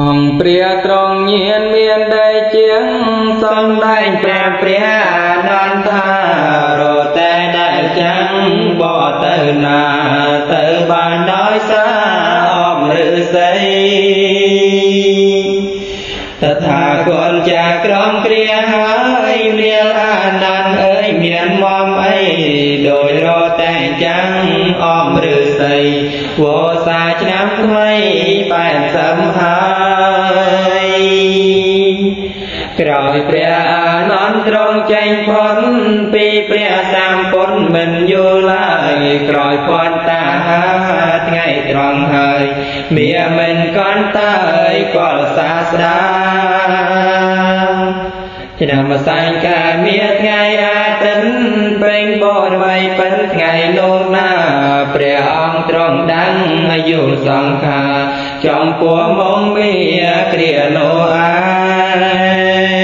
អង្គព្រះត្រង់ញៀនមានដីជាងសំដែងព្រះព្រះអនន្តថារតែដែលចាំងបទៅណាទៅបានដោយសារអមឫសីតថាគតចាក្រមគ្រាហើយរៀលអានន្ទអើយមានមមអីដោយរតែចាំងអមឫសីវោសាឆ្នាំថ្មីបែបសំហើយ ក្រោយព្រះអានន្ទទ្រង់ចេញផុតពីព្រះសម្ពុទ្ធមិនយល់ឡើយក្រោយពន់តាថ្ងៃត្រង់ហើយមាមិនកន្តើយកលសាស្ដាឆ្នាំសែងកាមាថ្ងៃអាទិត្យពេញបរិវ័យពិនថ្ងៃលោកណាព្រះអង្គទ្រង់ដឹងអាយុសង្ខារចំពោះមកមាគ្រានោះឯង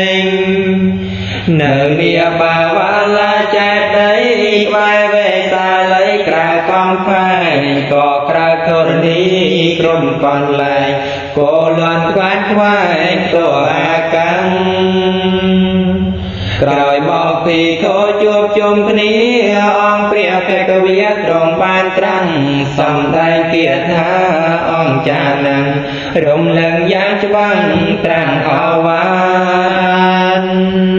នៅមាបាវាលាចេតដីបែវេសាល័យក្រៅកំផែងក៏ក្រៅធរណីក្រុមកន្លែងក៏លន់ខ្វាត់ខ្វែងតួអាកាំងក្រោយមកពីខោជួបជុំគ្នាអង្គព្រះភគវិទ្រង់បានត្រាំងសំដែងគាថាអង្គចានឹងរំលឹងយ៉ាងច្បាស់ត្រាំងអវាន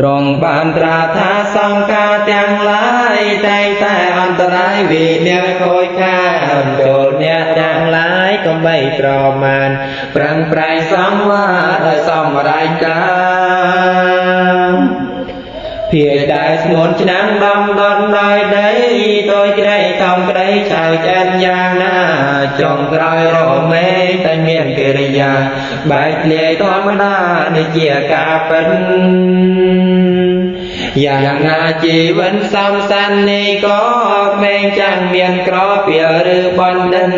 ទ្រង់បានត្រាថាសង្ការទាំងឡាយតែងតែអន្តរាយវិញ្ញាខូចខាតចូលអ្នកទាំងឡាយកុំបីប្រមាណប្រឹងប្រែងសង្វារដោយសមរាយការភាដែលស្ងួនឆ្នាំដំដនដោយដីតូចក្តីធំក្តីឆៅឆ្អិនយ៉ាងណា ចុងក្រោយរមេតែមានកិរិយាបែកធ្លាយធម្មតាដូចជាការពិនយ៉ាងណាជីវិនសំសាននេះក៏ក្មេងចាំងមានក្រពីឬបណ្ឌិន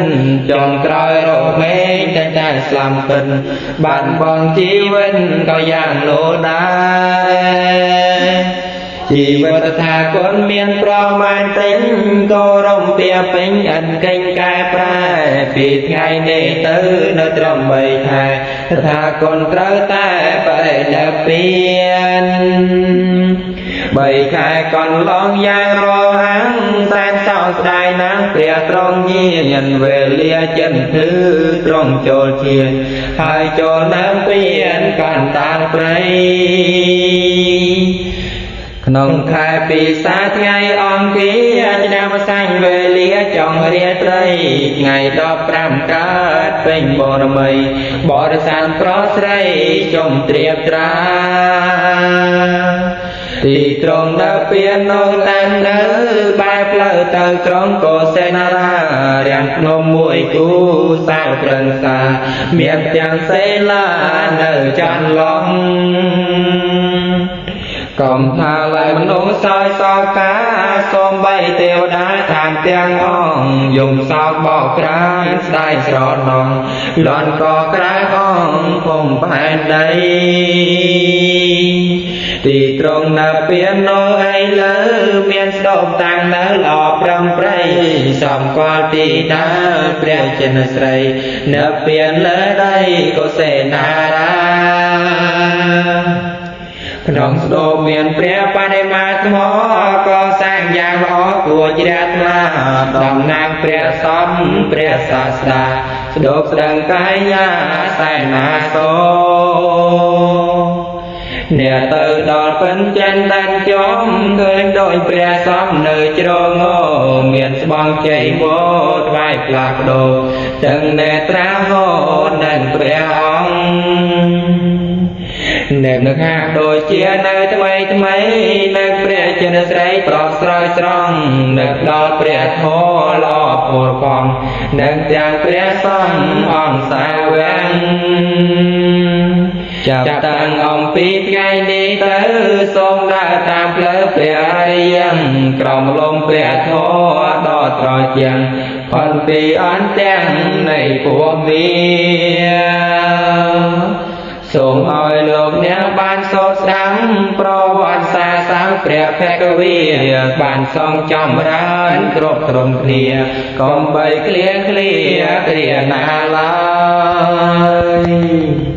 ចុងក្រោយរមេតែតែស្លាំពិនបានបងជីវិនក៏យ៉ាងលោដែរ ជីវិតថាគុណមានប្រមាណទិញក៏រំពៀពេញអិនកេញកែប្រែពីថ្ងៃនេះទៅនៅត្រឹម3ខែថាគុណត្រូវតែបរិណិព្វានបីខែកន្លងយ៉ាងរហ័ងសែនសោស្ដាយណាស់ព្រះទ្រង់ញាណវេលាចិនគឺទ្រង់ចូលជាហើយចូលដើមពៀនកាន់តាំងព្រៃ ក្នុងខែពិសាថ្ងៃអង្គាឆ្នាំសាញ់វេលាចុងរាត្រីថ្ងៃ15កើតពេញបរមីបរិសានប្រុសស្រីចុំត្រៀបត្រាទីត្រង់ដើរពៀននោះតាំងនៅបែបផ្លូវទៅក្រុងកោសេនារារាំងភ្នំមួយគូសាវប្រឹងសា មានទាំងសេលានៅចាន់ឡង កំថាឡើយមនុស្សសោយសោកាសូមបីទេវតាឋានទាំងអង្គយំសោកបោកក្រានស្ដាយស្រណងលន់ក៏ក្រាអង្គពុំផែនដីទីត្រង់នៅពៀននោះឯលើមានស្ដុំតាំងនៅល្អប្រំប្រៃសំកល់ទីដើព្រះចិនស្រី នៅពៀនលើដីកុសេនារា ក្នុងស្ដោមានព្រះបដិមាថ្មក៏សាងយ៉ាងល្អគួរជ្រះថ្លាតំណាងព្រះសំព្រះសាស្តាស្ដោកស្ដឹងកាយាសែនាសោអ្នកទៅដល់ពិនចិនដានចំឃើញដោយព្រះសំនៅជ្រងមានស្បង់ជ័យវោថ្វាយផ្លាស់ប្ដូរទាំងនេត្រាហោនិងព្រះអង្គ នៅនឹងហាក់ដូចជានៅថ្មីថ្មីនៅព្រះចិនស្រីប្រោស្រ័យស្រង់នឹកដល់ព្រះធម៌ល្អពលផងនិងទាំងព្រះសង្ឃអង្គសាវាំងចាប់តាំងអំពីថ្ងៃនេះទៅសូមដើរតាមផ្លូវព្រះអរិយក្រមលំព្រះធម៌ដ៏ត្រជាងផលពីអន្ទាំងនៃពួកវា សូមឲ្យលោកអ្នកបានសូត្រស្ដាប់ប្រវត្តិសាស្ត្រសាស្ត្រព្រះភគវីបានសងចំរើនគ្រប់ត្រឹមគ្នាកុំបីឃ្លៀងឃ្លាគ្រាណាឡើយយ